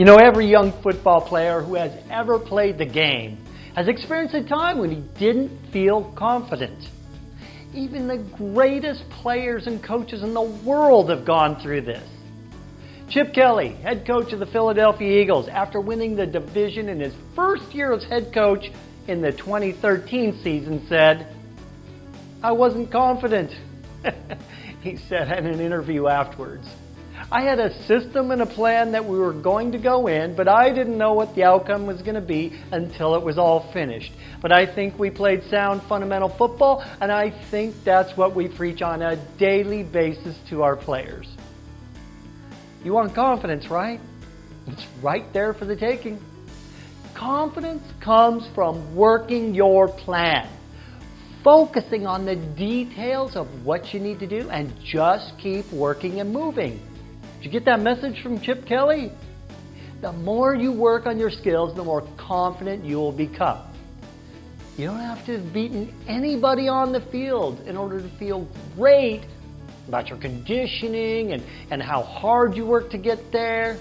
You know, every young football player who has ever played the game has experienced a time when he didn't feel confident. Even the greatest players and coaches in the world have gone through this. Chip Kelly, head coach of the Philadelphia Eagles, after winning the division in his first year as head coach in the 2013 season, said, I wasn't confident. he said in an interview afterwards. I had a system and a plan that we were going to go in, but I didn't know what the outcome was going to be until it was all finished. But I think we played sound fundamental football, and I think that's what we preach on a daily basis to our players. You want confidence, right? It's right there for the taking. Confidence comes from working your plan focusing on the details of what you need to do and just keep working and moving. Did you get that message from Chip Kelly? The more you work on your skills, the more confident you will become. You don't have to have beaten anybody on the field in order to feel great about your conditioning and, and how hard you work to get there.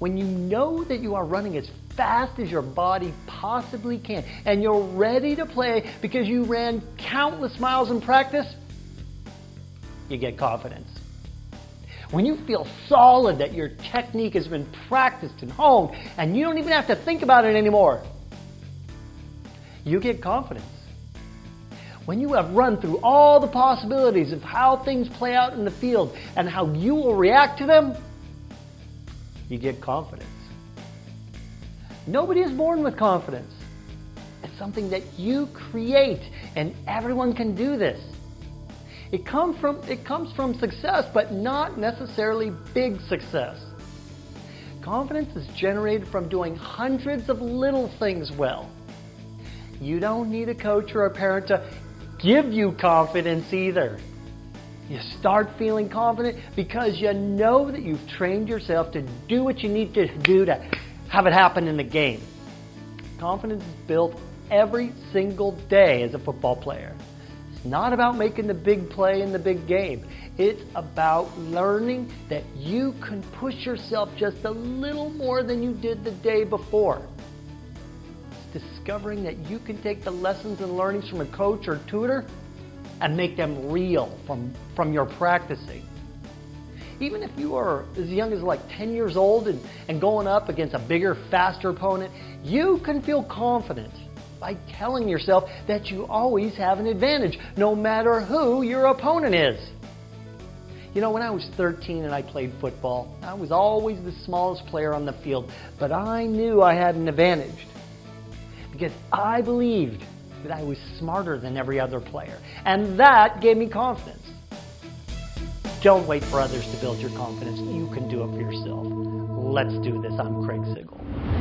When you know that you are running as fast as your body possibly can and you're ready to play because you ran countless miles in practice, you get confidence. When you feel solid that your technique has been practiced and honed and you don't even have to think about it anymore, you get confidence. When you have run through all the possibilities of how things play out in the field and how you will react to them, you get confidence. Nobody is born with confidence. It's something that you create, and everyone can do this. It, come from, it comes from success, but not necessarily big success. Confidence is generated from doing hundreds of little things well. You don't need a coach or a parent to give you confidence either. You start feeling confident because you know that you've trained yourself to do what you need to do to have it happen in the game. Confidence is built every single day as a football player. Not about making the big play in the big game. It's about learning that you can push yourself just a little more than you did the day before. It's discovering that you can take the lessons and learnings from a coach or tutor and make them real from, from your practicing. Even if you are as young as like 10 years old and, and going up against a bigger, faster opponent, you can feel confident by telling yourself that you always have an advantage, no matter who your opponent is. You know, when I was 13 and I played football, I was always the smallest player on the field, but I knew I had an advantage because I believed that I was smarter than every other player. And that gave me confidence. Don't wait for others to build your confidence. You can do it for yourself. Let's do this. I'm Craig Sigl.